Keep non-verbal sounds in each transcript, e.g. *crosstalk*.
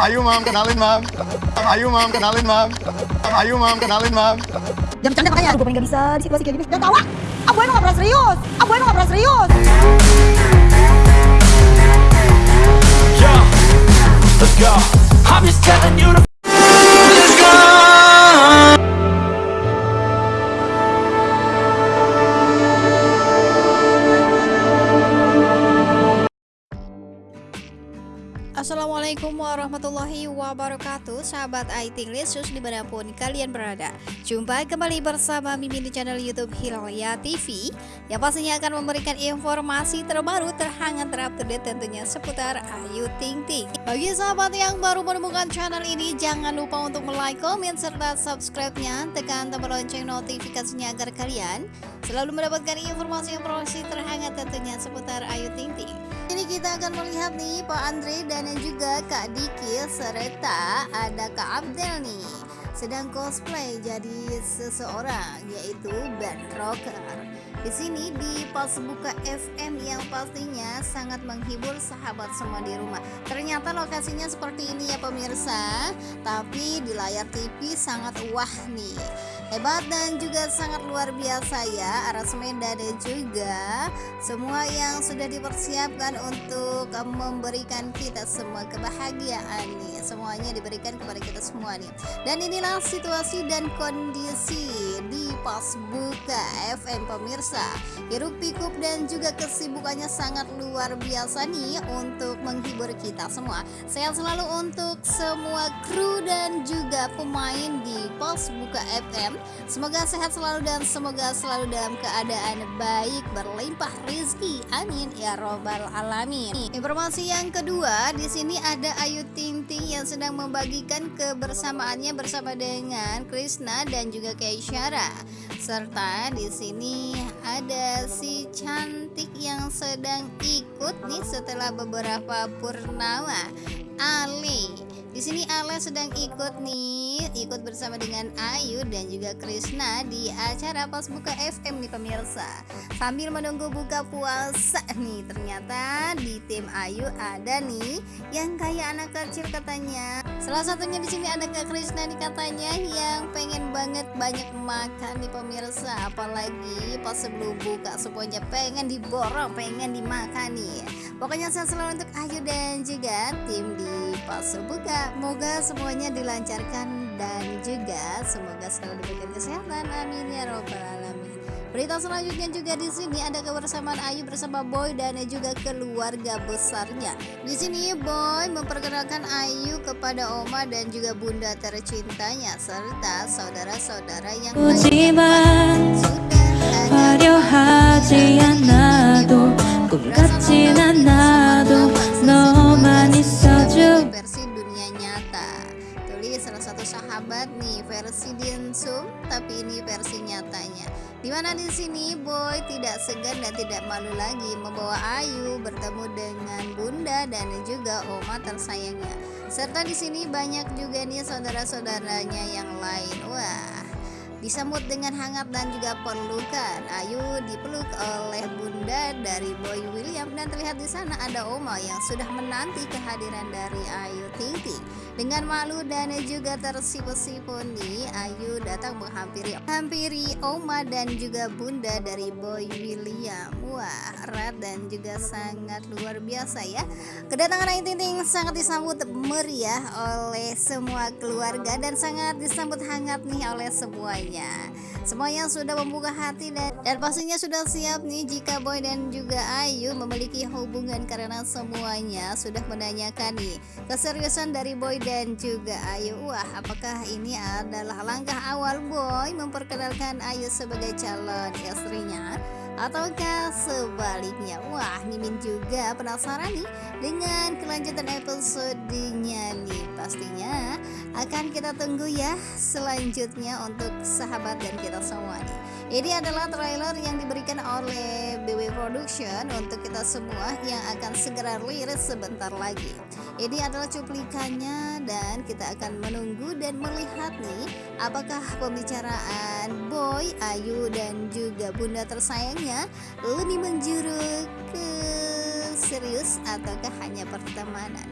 Ayo mam, kenalin mam. Ayo mam, kenalin mam. Ayo mam, kenalin mam. Jam bercanda makanya gue paling gak bisa di situasi kayak gini Udah tau ah gue emang gak pernah serius gue emang gak pernah serius Yeah, let's go. I'm just telling you to Assalamualaikum warahmatullahi wabarakatuh. Sahabat IT Lesus di mana pun kalian berada. Jumpa kembali bersama Mimin di channel Youtube Hilya TV Yang pastinya akan memberikan informasi terbaru terhangat terupdate tentunya seputar Ayu Ting Ting. Bagi sahabat yang baru menemukan channel ini Jangan lupa untuk like, komen, serta subscribe-nya. Tekan tombol lonceng notifikasinya agar kalian Selalu mendapatkan informasi-informasi terhangat tentunya seputar Ayu Ting Ting ini kita akan melihat nih Pak Andre dan juga Kak Diki serta ada Kak Abdel nih sedang cosplay jadi seseorang yaitu band rocker. Di sini di pas buka FM yang pastinya sangat menghibur sahabat semua di rumah. Ternyata lokasinya seperti ini ya pemirsa, tapi di layar TV sangat wah nih hebat dan juga sangat luar biasa ya aransemen dan juga semua yang sudah dipersiapkan untuk memberikan kita semua kebahagiaan nih. Semuanya diberikan kepada kita semua nih. Dan inilah situasi dan kondisi di pas buka FM pemirsa hiruk pikuk dan juga kesibukannya sangat luar biasa nih untuk menghibur kita semua sehat selalu untuk semua kru dan juga pemain di pas buka FM Semoga sehat selalu dan semoga selalu dalam keadaan baik berlimpah rizki. Amin ya robbal alamin. Informasi yang kedua, di sini ada Ayu Ting Yang sedang membagikan kebersamaannya bersama dengan Krishna dan juga Keisyara. Serta di sini ada si cantik yang sedang ikut nih setelah beberapa purnama. Ali di sini Ale sedang ikut nih, ikut bersama dengan Ayu dan juga Krisna di acara pas buka FM nih pemirsa. Sambil menunggu buka puasa nih, ternyata di tim Ayu ada nih yang kayak anak kecil katanya. Salah satunya di sini ada Kak Krisna nih katanya yang pengen banget banyak makan nih pemirsa, apalagi pas sebelum buka semuanya pengen diborong, pengen dimakan nih. Pokoknya saya selalu untuk Ayu dan juga tim di pas buka Semoga semuanya dilancarkan dan juga semoga selalu diberikan kesehatan. Amin ya robbal alamin. Berita selanjutnya juga di sini ada kebersamaan Ayu bersama Boy dan juga keluarga besarnya. Di sini Boy memperkenalkan Ayu kepada Oma dan juga bunda tercintanya serta saudara-saudara yang salah satu sahabat nih versi diensum tapi ini versi nyatanya. Di mana di sini boy tidak segan dan tidak malu lagi membawa Ayu bertemu dengan bunda dan juga oma tersayangnya. Serta di sini banyak juga nih saudara-saudaranya yang lain. Wah disambut dengan hangat dan juga pelukan. Ayu dipeluk oleh bunda dari Boy William dan terlihat di sana ada Oma yang sudah menanti kehadiran dari Ayu Ting Ting. Dengan malu dan juga tersipu-sipu nih, Ayu datang menghampiri hampiri Oma dan juga bunda dari Boy William. Wah, erat dan juga sangat luar biasa ya. Kedatangan Ayu Ting Ting sangat disambut meriah oleh semua keluarga dan sangat disambut hangat nih oleh semuanya semuanya. Semuanya sudah membuka hati dan, dan pastinya sudah siap nih jika Boy dan juga Ayu memiliki hubungan karena semuanya sudah menanyakan nih keseriusan dari Boy dan juga Ayu. Wah apakah ini adalah langkah awal Boy memperkenalkan Ayu sebagai calon istrinya ataukah sebaliknya? Wah Mimin juga penasaran nih dengan kelanjutan episodenya nih. Pastinya akan kita tunggu ya selanjutnya untuk sahabat dan kita semua nih ini adalah trailer yang diberikan oleh BW Production untuk kita semua yang akan segera rilis sebentar lagi. Ini adalah cuplikannya dan kita akan menunggu dan melihat nih apakah pembicaraan Boy, Ayu dan juga bunda tersayangnya lebih menjuru ke serius ataukah hanya pertemanan.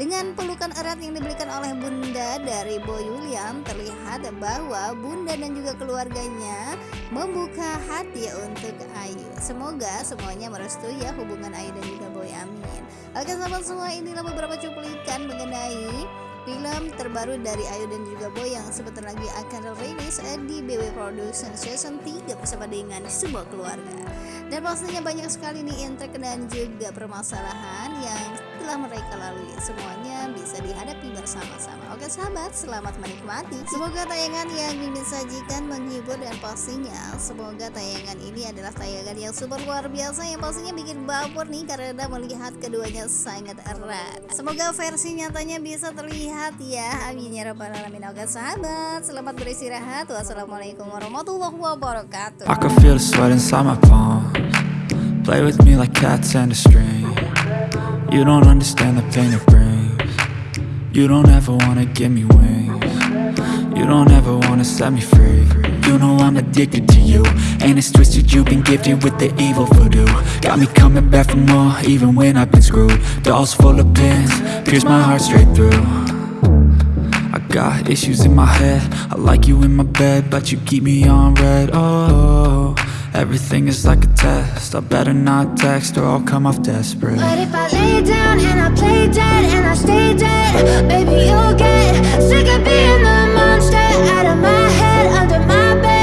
Dengan pelukan erat yang diberikan oleh bunda dari Boy William, terlihat bahwa bunda dan juga keluarganya membuka hati untuk Ayu. Semoga semuanya merestui ya hubungan Ayu dan juga Boy Amin. Oke sahabat semua, inilah beberapa cuplikan mengenai film terbaru dari Ayu dan juga Boy yang sebentar lagi akan rilis di BW Production Season 3 bersama dengan sebuah keluarga. Dan pastinya banyak sekali nih intrik dan juga permasalahan yang telah mereka lalui. Semuanya bisa dihadapi bersama-sama. Oke sahabat, selamat menikmati. Semoga tayangan yang Mimin sajikan menghibur dan pastinya semoga tayangan ini adalah tayangan yang super luar biasa yang pastinya bikin baper nih karena melihat keduanya sangat erat. Semoga versi nyatanya bisa terlihat ya. Amin ya rabbal alamin. Oke sahabat, selamat beristirahat. Wassalamualaikum warahmatullahi wabarakatuh. I can feel the sweat inside my palms Play with me like cats and a string You don't understand the pain it brings. You don't ever wanna give me wings. You don't ever wanna set me free. You know I'm addicted to you. And it's twisted you've been gifted with the evil voodoo. Got me coming back for more even when I've been screwed. Dolls full of pins, pierce my heart straight through. I got issues in my head. I like you in my bed But you keep me on red. Oh, everything is like a test I better not text or I'll come off desperate But if I lay down and I play dead and I stay dead, baby, you'll get sick of being the monster out of my head, under my bed.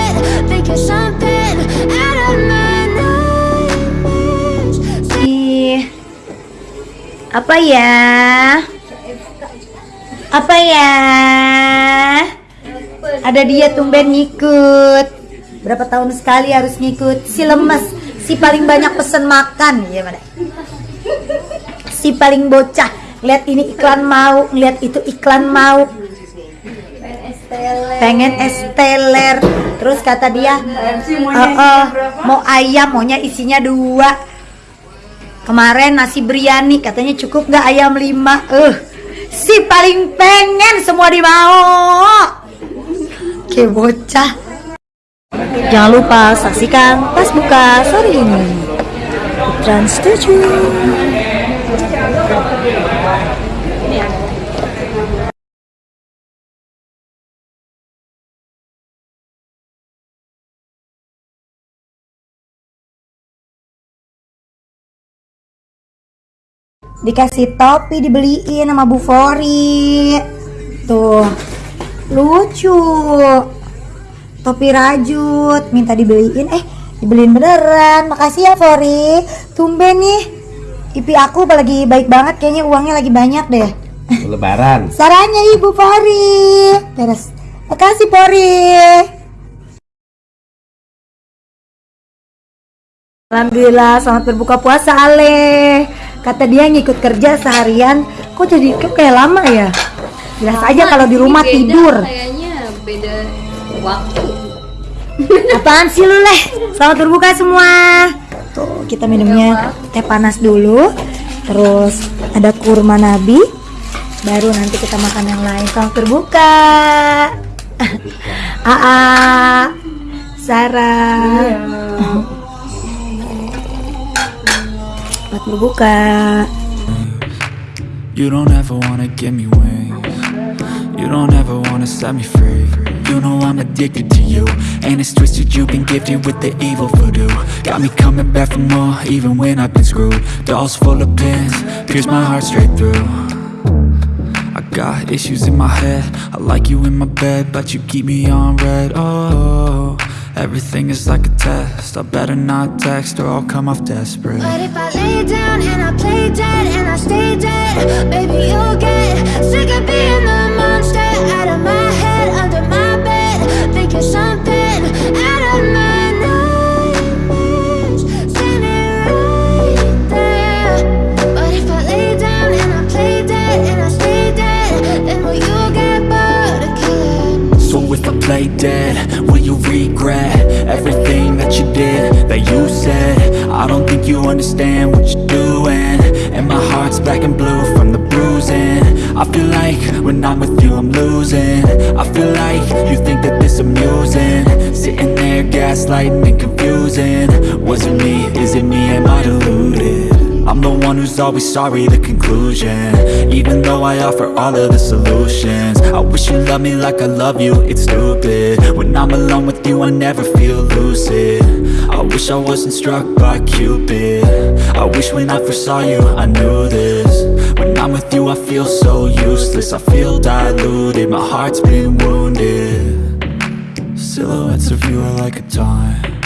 Something out of my Apa ya? Apa ya? Ada dia tumben ngikut. Berapa tahun sekali harus ngikut? Si lemes, si paling banyak pesen makan, ya mana? Si paling bocah, lihat ini iklan mau, lihat itu iklan mau. Pengen es teler. Terus kata dia, "Eh, eh, mau ayam, maunya isinya dua. Kemarin nasi biryani katanya cukup nggak ayam lima. Eh, si paling pengen semua dimau. Kayak bocah. Jangan lupa saksikan pas buka sore ini. Trans 7. dikasih topi dibeliin sama Bu Fori tuh lucu topi rajut minta dibeliin. Eh dibeliin beneran. Makasih ya Fori. Tumben nih. IP aku lagi baik banget. Kayaknya uangnya lagi banyak deh. Lebaran. *laughs* Saranya Ibu Fori. Beres. Makasih Fori. Alhamdulillah selamat berbuka puasa Ale. Kata dia ngikut kerja seharian. Kok jadi kok kayak lama ya? Jelas aja kalau di rumah Beda, tidur. Kayaknya. Beda waktu. Apaan sih lu leh? Selamat berbuka semua. Tuh kita minumnya teh panas dulu. Terus ada kurma nabi. Baru nanti kita makan yang lain. Selamat berbuka. Aa Sarah. Selamat berbuka You don't ever wanna give me wings. You don't ever wanna set me free. You know I'm addicted to you And it's twisted. You've been gifted with the evil voodoo. Got me coming back for more even when I've been screwed. Dolls full of pins, pierce my heart straight through. I got issues in my head. I like you in my bed But you keep me on red. Oh, everything is like a test I better not text or I'll come off desperate But if I lay down and I play dead and I stay dead, baby, you'll get sick of being the monster out of my head, under my bed. Think you're something Play dead, will you regret everything that you did, that you said? I don't think you understand what you're doing. And my heart's black and blue from the bruising. I feel like when I'm with you I'm losing. I feel like you think that this amusing. Sitting there gaslighting and confusing. Was it me, is it me, am I deluded? I'm the one who's always sorry, the conclusion. Even though I offer all of the solutions. I wish you loved me like I love you, it's stupid. When I'm alone with you, I never feel lucid. I wish I wasn't struck by Cupid. I wish when I first saw you, I knew this. When I'm with you, I feel so useless. I feel diluted, my heart's been wounded. Silhouettes of you are like a taunt